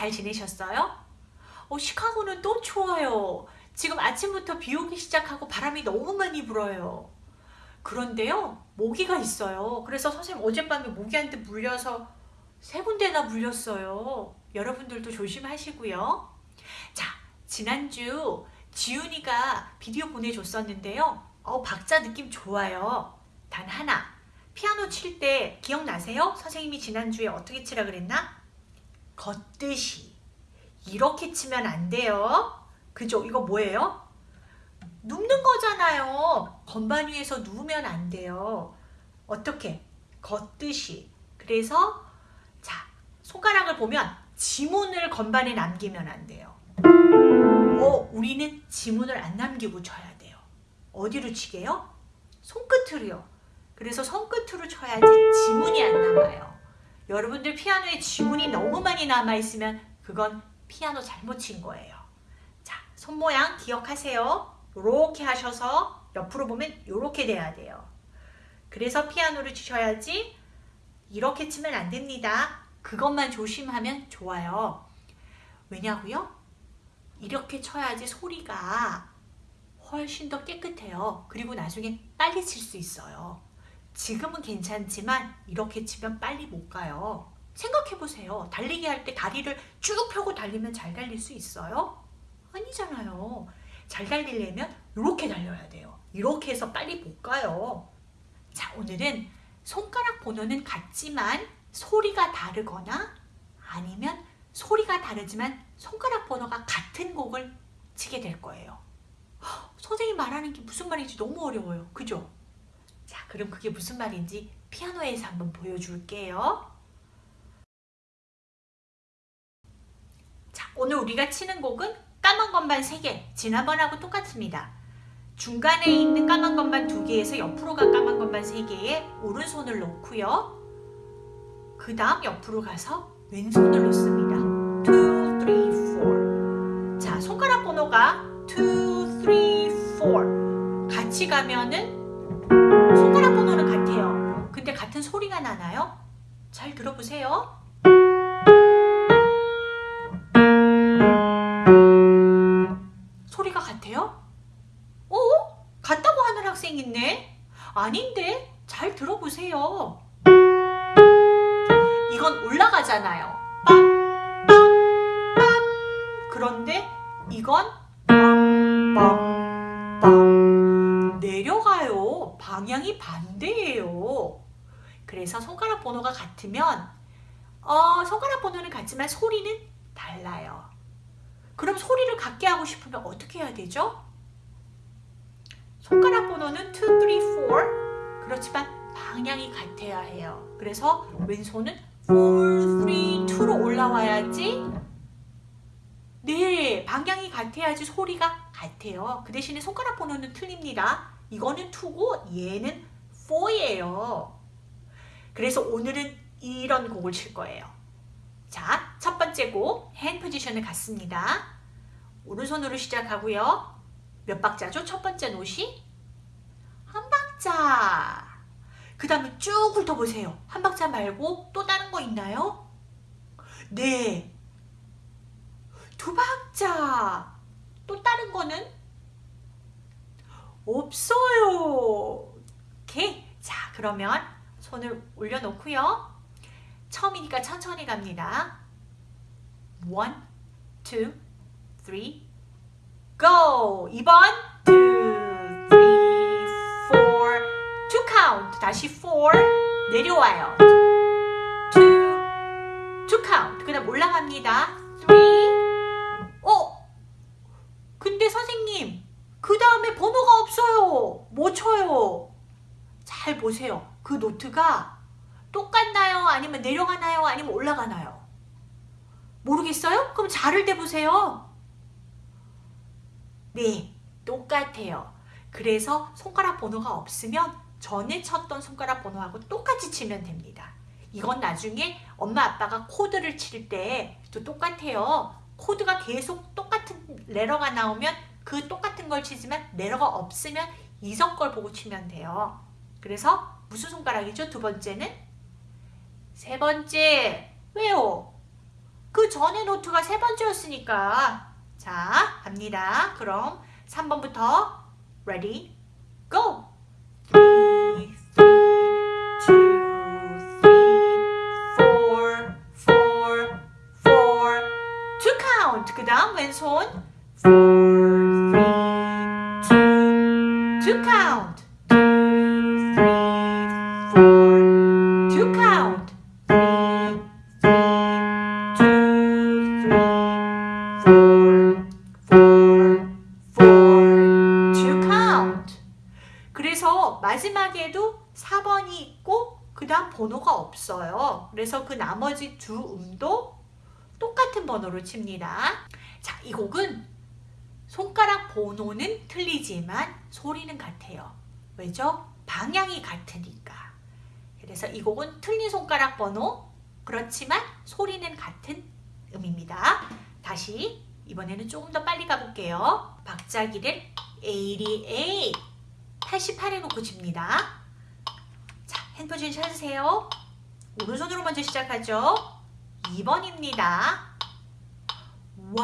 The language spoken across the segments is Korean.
잘 지내셨어요? 어, 시카고는 또 추워요. 지금 아침부터 비 오기 시작하고 바람이 너무 많이 불어요. 그런데요, 모기가 있어요. 그래서 선생님 어젯밤에 모기한테 물려서 세 군데나 물렸어요. 여러분들도 조심하시고요. 자, 지난주 지훈이가 비디오 보내줬었는데요. 어, 박자 느낌 좋아요. 단 하나, 피아노 칠 때 기억나세요? 선생님이 지난주에 어떻게 치라 그랬나? 걷듯이 이렇게 치면 안 돼요. 그죠? 이거 뭐예요? 눕는 거잖아요. 건반 위에서 누우면 안 돼요. 어떻게? 걷듯이. 그래서 자 손가락을 보면 지문을 건반에 남기면 안 돼요. 어, 우리는 지문을 안 남기고 쳐야 돼요. 어디로 치게요? 손끝으로요. 그래서 손끝으로 쳐야지 지문이 안 남아요. 여러분들 피아노에 지문이 너무 많이 남아있으면 그건 피아노 잘못 친 거예요. 자, 손 모양 기억하세요. 이렇게 하셔서 옆으로 보면 이렇게 돼야 돼요. 그래서 피아노를 치셔야지 이렇게 치면 안 됩니다. 그것만 조심하면 좋아요. 왜냐고요? 이렇게 쳐야지 소리가 훨씬 더 깨끗해요. 그리고 나중에 빨리 칠 수 있어요. 지금은 괜찮지만 이렇게 치면 빨리 못 가요. 생각해보세요. 달리기 할 때 다리를 쭉 펴고 달리면 잘 달릴 수 있어요? 아니잖아요. 잘 달리려면 이렇게 달려야 돼요. 이렇게 해서 빨리 못 가요. 자, 오늘은 손가락 번호는 같지만 소리가 다르거나 아니면 소리가 다르지만 손가락 번호가 같은 곡을 치게 될 거예요. 선생님 말하는 게 무슨 말인지 너무 어려워요. 그죠? 자, 그럼 그게 무슨 말인지 피아노에서 한번 보여줄게요. 자, 오늘 우리가 치는 곡은 까만 건반 3개, 지난번하고 똑같습니다. 중간에 있는 까만 건반 2개에서 옆으로 간 까만 건반 3개에 오른손을 놓고요. 그 다음 옆으로 가서 왼손을 놓습니다. 2, 3, 4 자, 손가락 번호가 2, 3, 4 같이 가면은 손가락 번호는 같아요. 근데 같은 소리가 나나요? 잘 들어보세요. 소리가 같아요? 어? 같다고 하는 학생 있네? 아닌데? 잘 들어보세요. 이건 올라가잖아요. 빵, 빵, 빵. 그런데 이건 빵, 빵, 방향이 반대예요. 그래서 손가락 번호가 같으면 어, 손가락 번호는 같지만 소리는 달라요. 그럼 소리를 같게 하고 싶으면 어떻게 해야 되죠? 손가락 번호는 2, 3, 4 그렇지만 방향이 같아야 해요. 그래서 왼손은 4, 3, 2로 올라와야지 네, 방향이 같아야지 소리가 같아요. 그 대신에 손가락 번호는 틀립니다. 이거는 2고 얘는 4예요. 그래서 오늘은 이런 곡을 칠 거예요. 자, 첫 번째 곡, 핸 포지션을 갖습니다. 오른손으로 시작하고요. 몇 박자죠? 첫 번째 노시? 한 박자. 그 다음에 쭉 훑어보세요. 한 박자 말고 또 다른 거 있나요? 네. 두 박자. 또 다른 거는? 없어요. 오케이. 자, 그러면 손을 올려놓고요. 처음이니까 천천히 갑니다. One, two, three, go! 2번, two, three. 다시 four, 내려와요. two, two. 그 다음 올라갑니다. three, 어? 근데 선생님, 그 다음에 번호가 없어요. 뭐 쳐요? 잘 보세요. 그 노트가 똑같나요? 아니면 내려가나요? 아니면 올라가나요? 모르겠어요? 그럼 자를 대보세요. 네, 똑같아요. 그래서 손가락 번호가 없으면 전에 쳤던 손가락 번호하고 똑같이 치면 됩니다. 이건 나중에 엄마 아빠가 코드를 칠 때 또 똑같아요. 코드가 계속 똑같은 레러가 나오면 그 똑같은 걸 치지만 레러가 없으면 이성 걸 보고 치면 돼요. 그래서 무슨 손가락이죠? 두 번째는? 세 번째, 왜요? 그 전에 노트가 세 번째였으니까. 자, 갑니다. 그럼 3번부터 ready, go. 그 다음 왼손. 마지막에도 4번이 있고 그 다음 번호가 없어요. 그래서 그 나머지 두 음도 똑같은 번호로 칩니다. 자, 이 곡은 손가락 번호는 틀리지만 소리는 같아요. 왜죠? 방향이 같으니까. 그래서 이 곡은 틀린 손가락 번호 그렇지만 소리는 같은 음입니다. 다시 이번에는 조금 더 빨리 가볼게요. 박자기를 88, 88에 놓고 칩니다. 자, 핸 포지션 찾으세요. 오른손으로 먼저 시작하죠. 2번입니다. 1,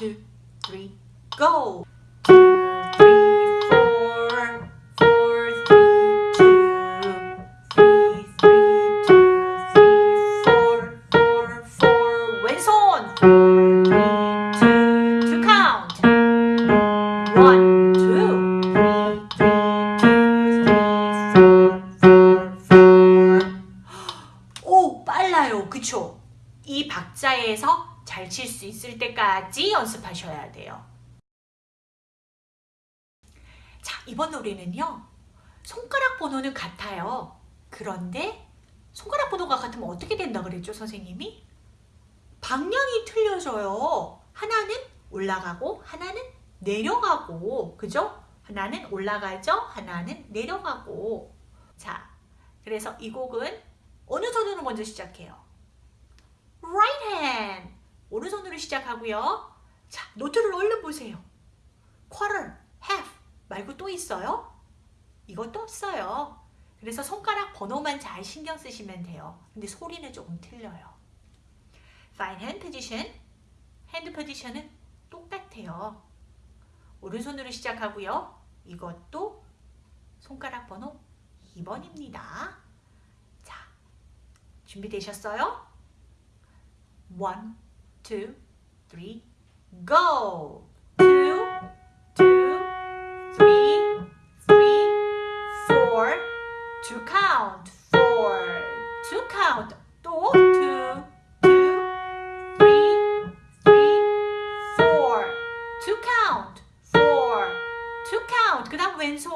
2, 3, go! 2, 3, 4, 4, 3, 2, 3, 3, 2, 3, 4, 4, 4. 왼손! 박자에서 잘 칠 수 있을 때까지 연습하셔야 돼요. 자, 이번 노래는요. 손가락 번호는 같아요. 그런데 손가락 번호가 같으면 어떻게 된다 그랬죠, 선생님이? 방향이 틀려져요. 하나는 올라가고 하나는 내려가고 그죠? 하나는 올라가죠. 하나는 내려가고 자, 그래서 이 곡은 어느 손으로 먼저 시작해요? Hand 오른손으로 시작하고요. 자, 노트를 얼른 보세요. quarter, half 말고 또 있어요? 이것도 없어요. 그래서 손가락 번호만 잘 신경 쓰시면 돼요. 근데 소리는 조금 틀려요. fine hand position, hand position은 똑같아요. 오른손으로 시작하고요. 이것도 손가락 번호 2번입니다. 자, 준비되셨어요? 1, 2, 3, go! 2, 2, 3, 3, 4, to count, 4, to count, 또 2, 2, 3, 3, 4, to count, 4, to count, 그 다음 왼손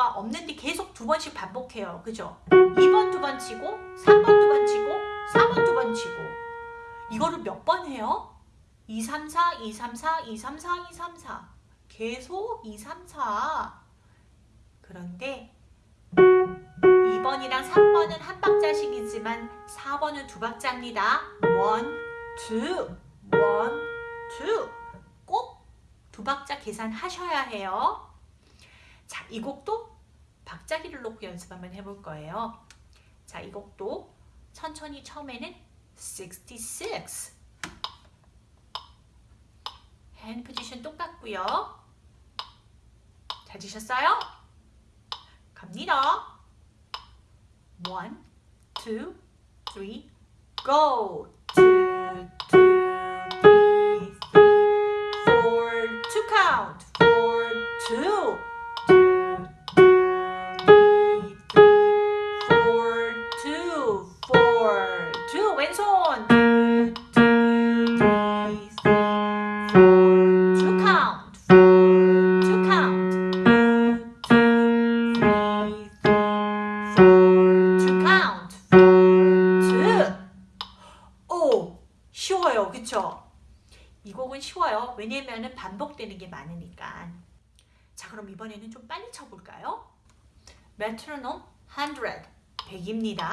번호가 없는데 계속 두 번씩 반복해요. 그죠? 2번 두 번 치고, 3번 두 번 치고, 4번 두 번 치고. 이거를 몇 번 해요? 2, 3, 4, 2, 3, 4, 2, 3, 4, 2, 3, 4. 계속 2, 3, 4. 그런데 2번이랑 3번은 한 박자씩이지만 4번은 두 박자입니다. 1, 2, 1, 2. 꼭 두 박자 계산하셔야 해요. 자, 이 곡도 박자기를 놓고 연습 한번 해볼 거예요. 자, 이 곡도 천천히 처음에는 66. 핸드 포지션 똑같고요. 찾으셨어요? 갑니다. 1, 2, 3, go! 2, 2, 3, 3, 4, to count. 4, 2, 2, 왜냐면은 반복되는 게 많으니까. 자, 그럼 이번에는 좀 빨리 쳐볼까요? 메트로놈 100 100입니다.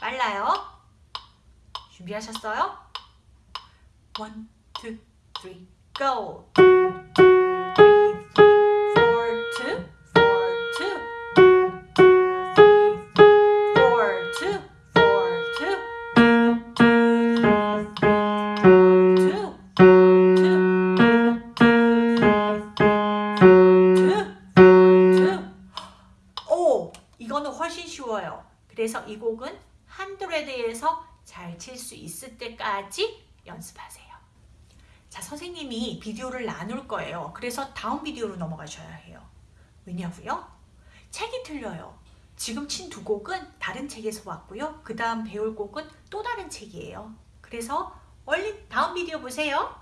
빨라요. 준비하셨어요? 1, 2, 3, go! 이 곡은 한드레드에서 잘 칠 수 있을 때까지 연습하세요. 자, 선생님이 비디오를 나눌 거예요. 그래서 다음 비디오로 넘어가셔야 해요. 왜냐고요? 책이 틀려요. 지금 친 두 곡은 다른 책에서 왔고요. 그 다음 배울 곡은 또 다른 책이에요. 그래서 얼른 다음 비디오 보세요.